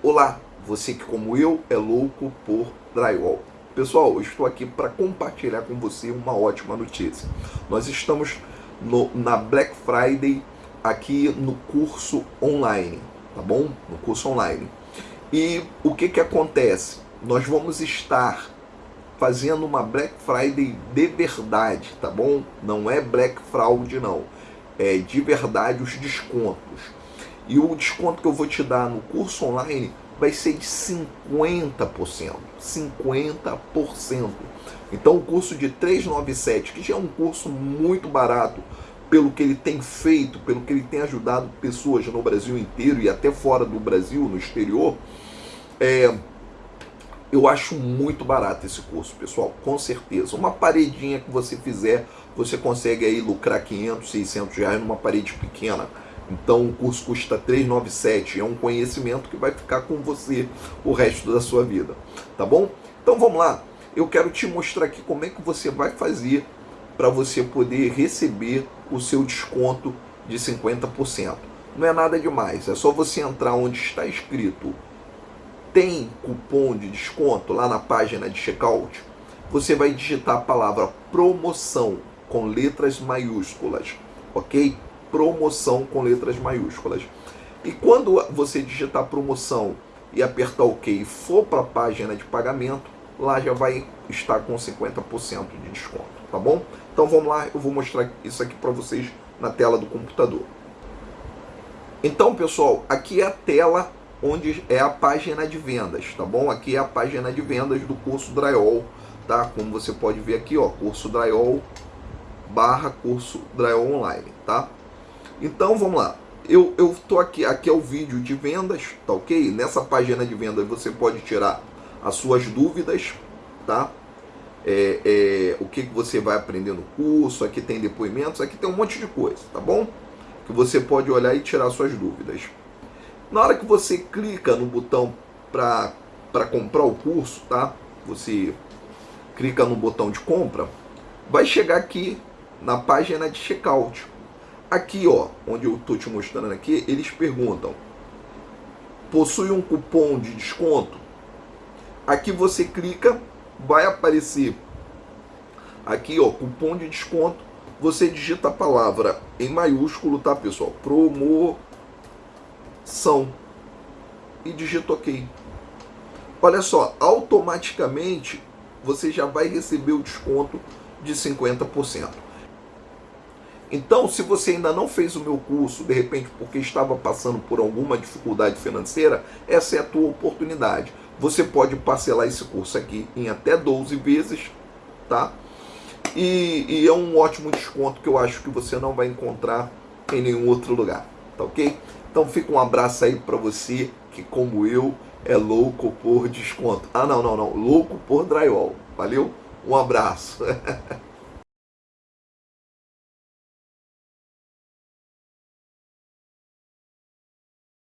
Olá, você que como eu é louco por drywall. Pessoal, eu estou aqui para compartilhar com você uma ótima notícia. Nós estamos no, na Black Friday aqui no curso online, tá bom? No curso online. E o que que acontece? Nós vamos estar fazendo uma Black Friday de verdade, tá bom? Não é Black Fraud não. É de verdade os descontos. E o desconto que eu vou te dar no curso online vai ser de 50%. 50%. Então o curso de 397, que já é um curso muito barato, pelo que ele tem feito, pelo que ele tem ajudado pessoas no Brasil inteiro e até fora do Brasil, no exterior, é, eu acho muito barato esse curso, pessoal, com certeza. Uma paredinha que você fizer, você consegue aí lucrar 500, 600 reais numa parede pequena então o curso custa 397, é um conhecimento que vai ficar com você o resto da sua vida, tá bom? Então vamos lá, eu quero te mostrar aqui como é que você vai fazer para você poder receber o seu desconto de 50%. Não é nada demais, é só você entrar onde está escrito tem cupom de desconto lá na página de checkout, você vai digitar a palavra promoção com letras maiúsculas, ok? Promoção com letras maiúsculas. E quando você digitar promoção e apertar OK e for para a página de pagamento, lá já vai estar com 50% de desconto, tá bom? Então vamos lá, eu vou mostrar isso aqui para vocês na tela do computador. Então, pessoal, aqui é a tela onde é a página de vendas, tá bom? Aqui é a página de vendas do curso Drywall, tá? Como você pode ver aqui, ó, curso Drywall barra curso Drywall Online, tá? Então vamos lá. Eu estou aqui, aqui é o vídeo de vendas, tá ok? Nessa página de vendas você pode tirar as suas dúvidas, tá? É, é, o que, que você vai aprender no curso, aqui tem depoimentos, aqui tem um monte de coisa, tá bom? Que você pode olhar e tirar suas dúvidas. Na hora que você clica no botão para comprar o curso, tá? Você clica no botão de compra, vai chegar aqui na página de checkout. Aqui, ó, onde eu estou te mostrando aqui, eles perguntam: possui um cupom de desconto? Aqui você clica, vai aparecer aqui, ó, cupom de desconto. Você digita a palavra em maiúsculo, tá, pessoal? Promoção e digita OK. Olha só, automaticamente você já vai receber o desconto de 50%. Então, se você ainda não fez o meu curso, de repente porque estava passando por alguma dificuldade financeira, essa é a tua oportunidade. Você pode parcelar esse curso aqui em até 12 vezes, tá? E, e é um ótimo desconto que eu acho que você não vai encontrar em nenhum outro lugar, tá ok? Então fica um abraço aí para você que, como eu, é louco por desconto. Ah, não, não, não, louco por drywall. Valeu? Um abraço.